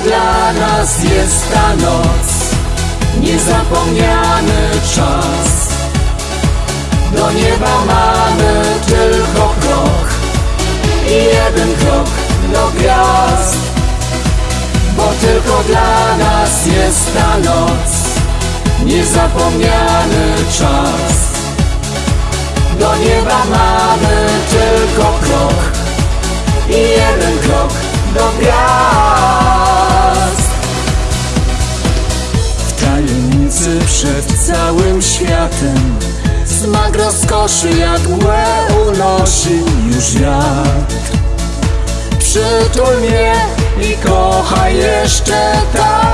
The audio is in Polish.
dla nas jest ta noc. Niezapomniany czas. Do nieba mamy tylko krok I jeden krok do gwiazd. Bo tylko dla nas jest ta noc. Niezapomniany czas. Do nieba mamy tylko krok I jeden krok do gwiazd tajemnicy przed całym światem. Smak rozkoszy jak mgłę unosi już wiatr. Przytul mnie i kochaj jeszcze tak